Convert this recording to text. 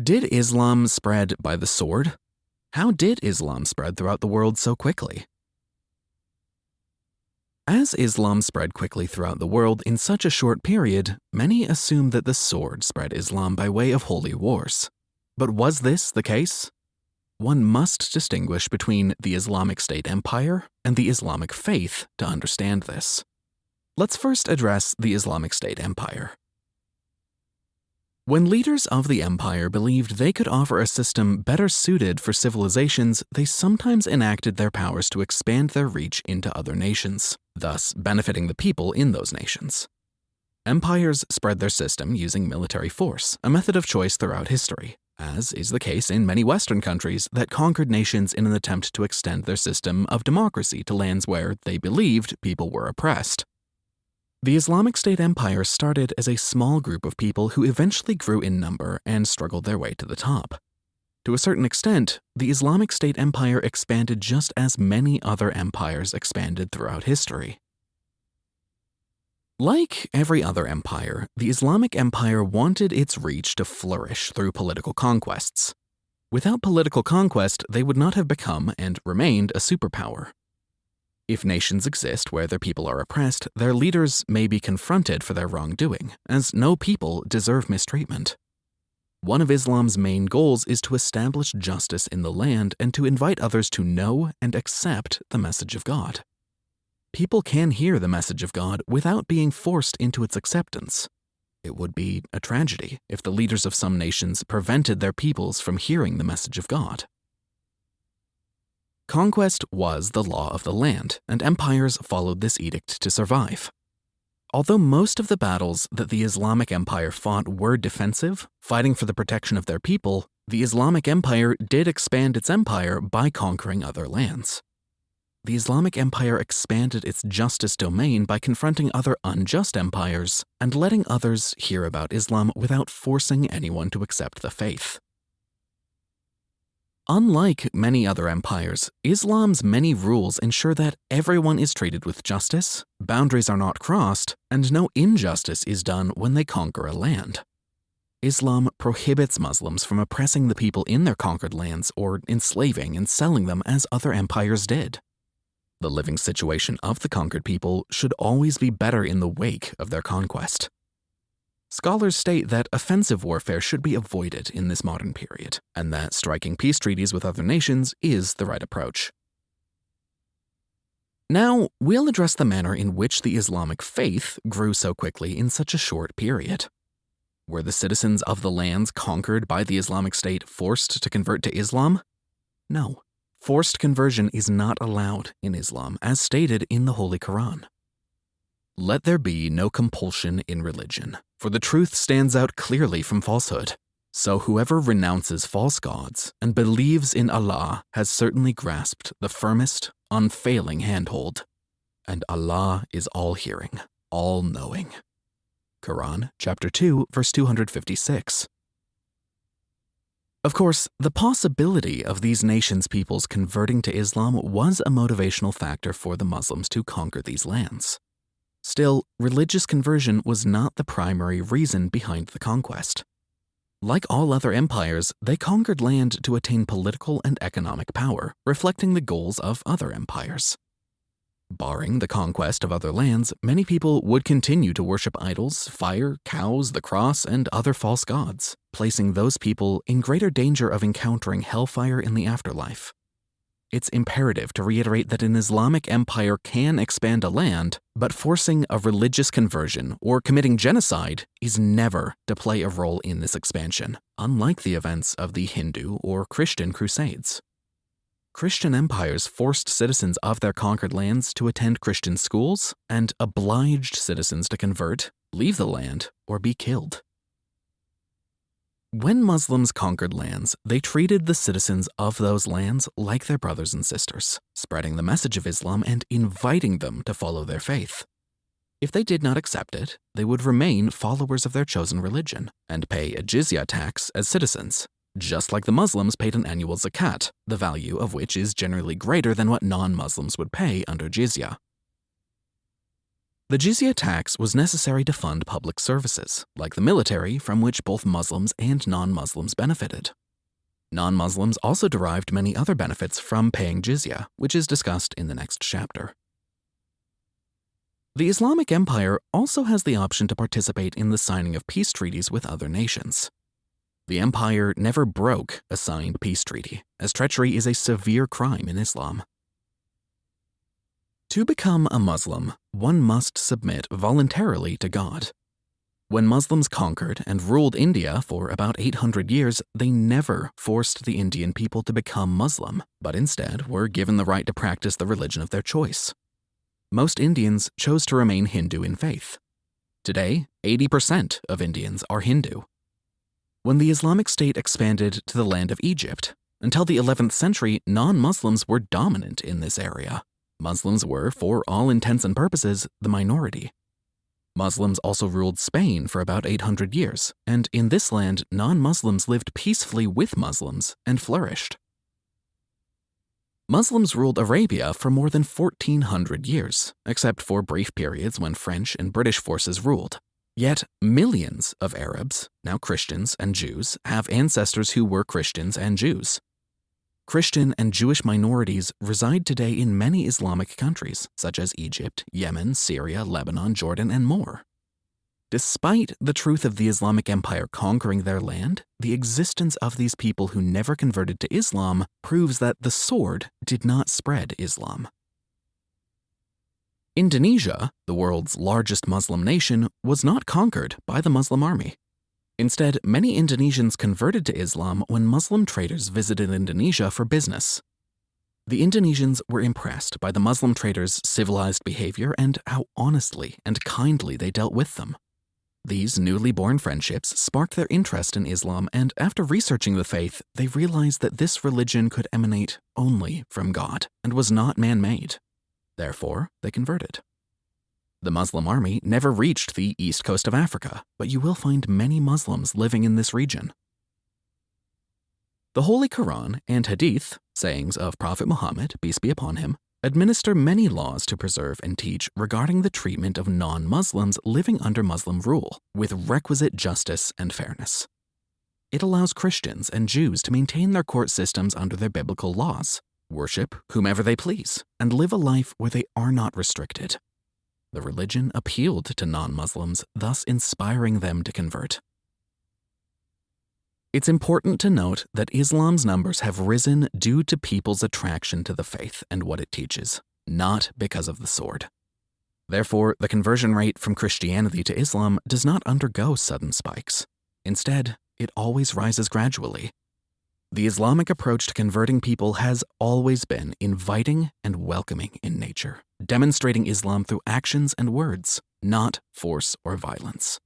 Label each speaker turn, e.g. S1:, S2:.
S1: Did Islam spread by the sword? How did Islam spread throughout the world so quickly? As Islam spread quickly throughout the world in such a short period, many assume that the sword spread Islam by way of holy wars. But was this the case? One must distinguish between the Islamic State empire and the Islamic faith to understand this. Let's first address the Islamic State empire. When leaders of the empire believed they could offer a system better suited for civilizations, they sometimes enacted their powers to expand their reach into other nations, thus benefiting the people in those nations. Empires spread their system using military force, a method of choice throughout history, as is the case in many Western countries that conquered nations in an attempt to extend their system of democracy to lands where they believed people were oppressed. The Islamic State empire started as a small group of people who eventually grew in number and struggled their way to the top. To a certain extent, the Islamic State empire expanded just as many other empires expanded throughout history. Like every other empire, the Islamic Empire wanted its reach to flourish through political conquests. Without political conquest, they would not have become and remained a superpower. If nations exist where their people are oppressed, their leaders may be confronted for their wrongdoing, as no people deserve mistreatment. One of Islam's main goals is to establish justice in the land and to invite others to know and accept the message of God. People can hear the message of God without being forced into its acceptance. It would be a tragedy if the leaders of some nations prevented their peoples from hearing the message of God. Conquest was the law of the land, and empires followed this edict to survive. Although most of the battles that the Islamic Empire fought were defensive, fighting for the protection of their people, the Islamic Empire did expand its empire by conquering other lands. The Islamic Empire expanded its justice domain by confronting other unjust empires and letting others hear about Islam without forcing anyone to accept the faith. Unlike many other empires, Islam's many rules ensure that everyone is treated with justice, boundaries are not crossed, and no injustice is done when they conquer a land. Islam prohibits Muslims from oppressing the people in their conquered lands or enslaving and selling them as other empires did. The living situation of the conquered people should always be better in the wake of their conquest. Scholars state that offensive warfare should be avoided in this modern period, and that striking peace treaties with other nations is the right approach. Now, we'll address the manner in which the Islamic faith grew so quickly in such a short period. Were the citizens of the lands conquered by the Islamic State forced to convert to Islam? No. Forced conversion is not allowed in Islam, as stated in the Holy Quran. Let there be no compulsion in religion, for the truth stands out clearly from falsehood. So whoever renounces false gods and believes in Allah has certainly grasped the firmest, unfailing handhold. And Allah is all hearing, all knowing. Quran chapter 2 verse 256. Of course, the possibility of these nations' peoples converting to Islam was a motivational factor for the Muslims to conquer these lands. Still, religious conversion was not the primary reason behind the conquest. Like all other empires, they conquered land to attain political and economic power, reflecting the goals of other empires. Barring the conquest of other lands, many people would continue to worship idols, fire, cows, the cross, and other false gods, placing those people in greater danger of encountering hellfire in the afterlife it's imperative to reiterate that an Islamic empire can expand a land, but forcing a religious conversion or committing genocide is never to play a role in this expansion, unlike the events of the Hindu or Christian crusades. Christian empires forced citizens of their conquered lands to attend Christian schools and obliged citizens to convert, leave the land, or be killed. When Muslims conquered lands, they treated the citizens of those lands like their brothers and sisters, spreading the message of Islam and inviting them to follow their faith. If they did not accept it, they would remain followers of their chosen religion and pay a jizya tax as citizens, just like the Muslims paid an annual zakat, the value of which is generally greater than what non-Muslims would pay under jizya. The jizya tax was necessary to fund public services, like the military, from which both Muslims and non Muslims benefited. Non Muslims also derived many other benefits from paying jizya, which is discussed in the next chapter. The Islamic Empire also has the option to participate in the signing of peace treaties with other nations. The empire never broke a signed peace treaty, as treachery is a severe crime in Islam. To become a Muslim, one must submit voluntarily to God. When Muslims conquered and ruled India for about 800 years, they never forced the Indian people to become Muslim, but instead were given the right to practice the religion of their choice. Most Indians chose to remain Hindu in faith. Today, 80% of Indians are Hindu. When the Islamic State expanded to the land of Egypt, until the 11th century, non Muslims were dominant in this area. Muslims were, for all intents and purposes, the minority. Muslims also ruled Spain for about 800 years, and in this land, non Muslims lived peacefully with Muslims and flourished. Muslims ruled Arabia for more than 1400 years, except for brief periods when French and British forces ruled. Yet, millions of Arabs, now Christians and Jews, have ancestors who were Christians and Jews. Christian and Jewish minorities reside today in many Islamic countries, such as Egypt, Yemen, Syria, Lebanon, Jordan, and more. Despite the truth of the Islamic Empire conquering their land, the existence of these people who never converted to Islam proves that the sword did not spread Islam. Indonesia, the world's largest Muslim nation, was not conquered by the Muslim army. Instead, many Indonesians converted to Islam when Muslim traders visited Indonesia for business. The Indonesians were impressed by the Muslim traders' civilized behavior and how honestly and kindly they dealt with them. These newly born friendships sparked their interest in Islam, and after researching the faith, they realized that this religion could emanate only from God and was not man made. Therefore, they converted. The Muslim army never reached the east coast of Africa, but you will find many Muslims living in this region. The Holy Quran and Hadith, sayings of Prophet Muhammad, peace be upon him, administer many laws to preserve and teach regarding the treatment of non Muslims living under Muslim rule, with requisite justice and fairness. It allows Christians and Jews to maintain their court systems under their biblical laws, worship whomever they please, and live a life where they are not restricted. The religion appealed to non Muslims, thus inspiring them to convert. It's important to note that Islam's numbers have risen due to people's attraction to the faith and what it teaches, not because of the sword. Therefore, the conversion rate from Christianity to Islam does not undergo sudden spikes. Instead, it always rises gradually. The Islamic approach to converting people has always been inviting and welcoming in nature demonstrating Islam through actions and words, not force or violence.